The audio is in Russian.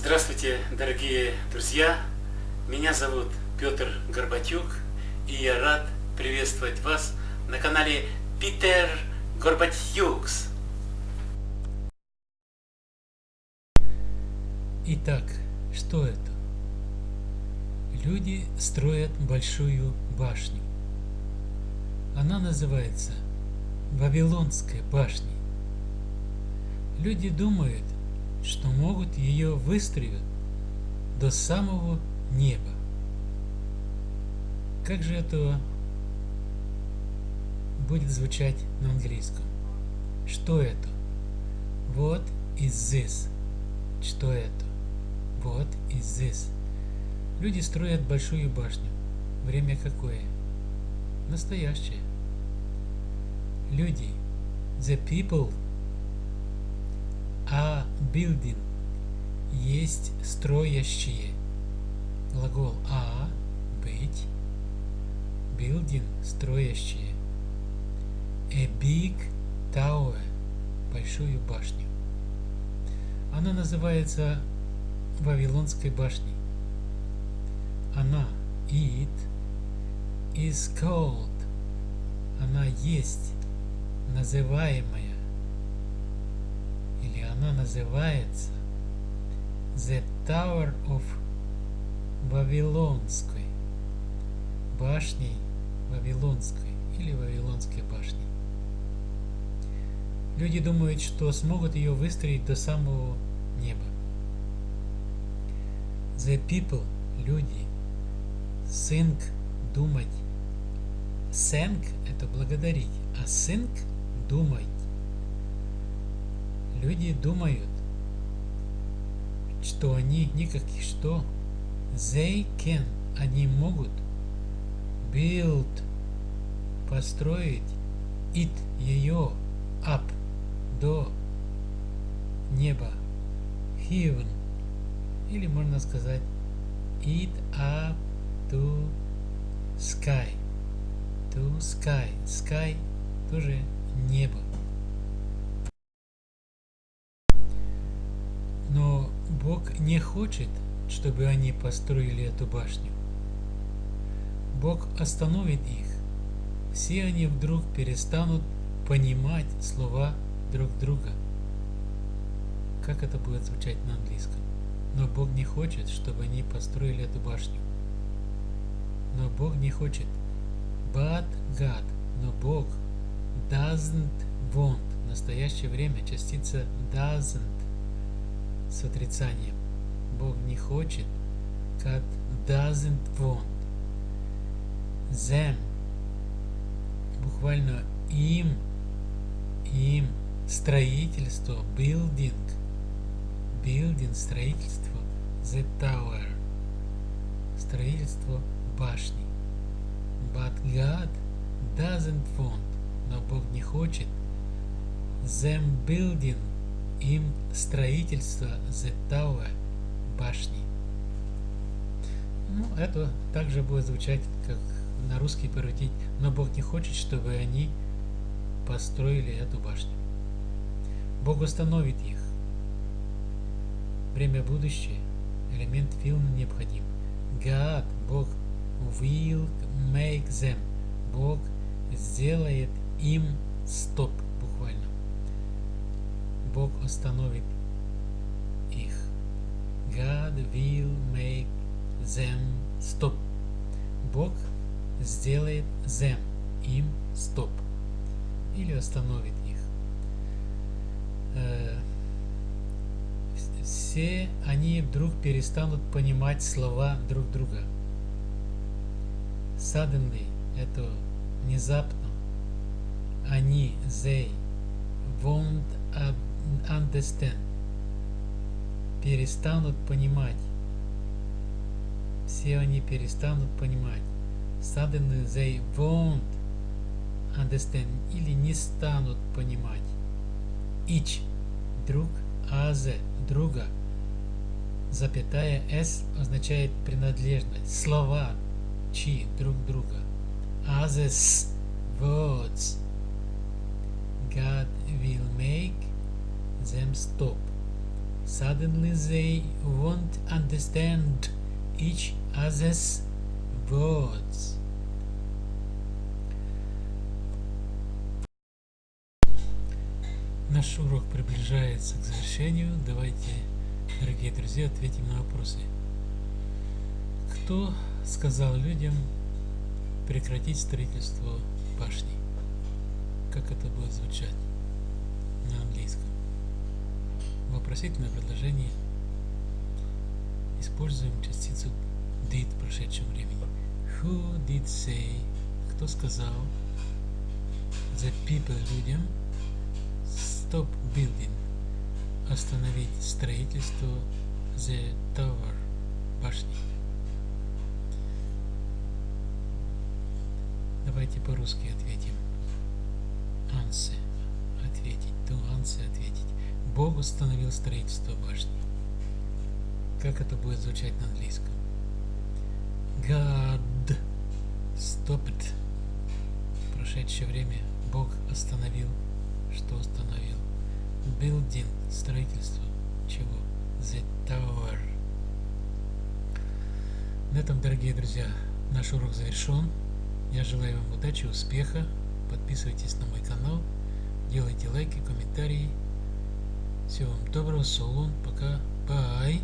Здравствуйте, дорогие друзья! Меня зовут Петр Горбатюк, и я рад приветствовать вас на канале Питер Горбатюкс. Итак, что это? Люди строят большую башню. Она называется Вавилонская башня. Люди думают, что могут ее выстроить до самого неба. Как же это будет звучать на английском? Что это? What is this? Что это? What is this? Люди строят большую башню. Время какое? Настоящее. Люди. The people are building. Есть строящие. Глагол а быть. Building строящие. A big tower большую башню. Она называется Вавилонской башней. Она it is called. Она есть называемая. Она называется The Tower of Вавилонской. Башней Вавилонской или Вавилонской башней. Люди думают, что смогут ее выстроить до самого неба. The people, люди, think, думать. Thank – это благодарить, а think – думать. Люди думают, что они никаких что. They can, они могут build, построить it, ее, up, до неба, heaven, или можно сказать it up to sky, to sky, sky тоже небо. Бог не хочет, чтобы они построили эту башню. Бог остановит их. Все они вдруг перестанут понимать слова друг друга. Как это будет звучать на английском? Но Бог не хочет, чтобы они построили эту башню. Но Бог не хочет. But God. Но Бог doesn't want. В настоящее время частица doesn't с отрицанием. Бог не хочет. God doesn't want. Them. Буквально им. Им строительство, building, building, строительство, the tower, строительство башни. But God doesn't want, но Бог не хочет, them building, им строительство, the tower, башни. Ну, это также будет звучать, как на русский переводить, но Бог не хочет, чтобы они построили эту башню. Бог установит их. Время будущее. Элемент фильма необходим. God, Бог, will make them. Бог сделает им стоп, буквально. Бог остановит их. God will make them stop. Бог сделает them, им стоп. Или остановит Э, все они вдруг перестанут понимать слова друг друга. Suddenly – это внезапно. Они, they, won't understand. Перестанут понимать. Все они перестанут понимать. Suddenly they won't understand. Или не станут понимать. Each друг, аз друга. Запятая с означает принадлежность. Слова чи друг друга. Others words. God will make them stop. Suddenly they won't understand each other's words. Наш урок приближается к завершению. Давайте, дорогие друзья, ответим на вопросы. Кто сказал людям прекратить строительство башни? Как это будет звучать на английском? Вопросительное предложение. Используем частицу did в прошедшем времени. Who did say? Кто сказал? The people людям stop building. Остановить строительство the tower башни. Давайте по-русски ответим. Answer. Бог установил строительство башни. Как это будет звучать на английском? God stopped. В прошедшее время Бог остановил. Что установил? Building. Строительство. Чего? The tower. На этом, дорогие друзья, наш урок завершен. Я желаю вам удачи, успеха. Подписывайтесь на мой канал, делайте лайки, комментарии. Всего вам доброго, солон, пока, бай.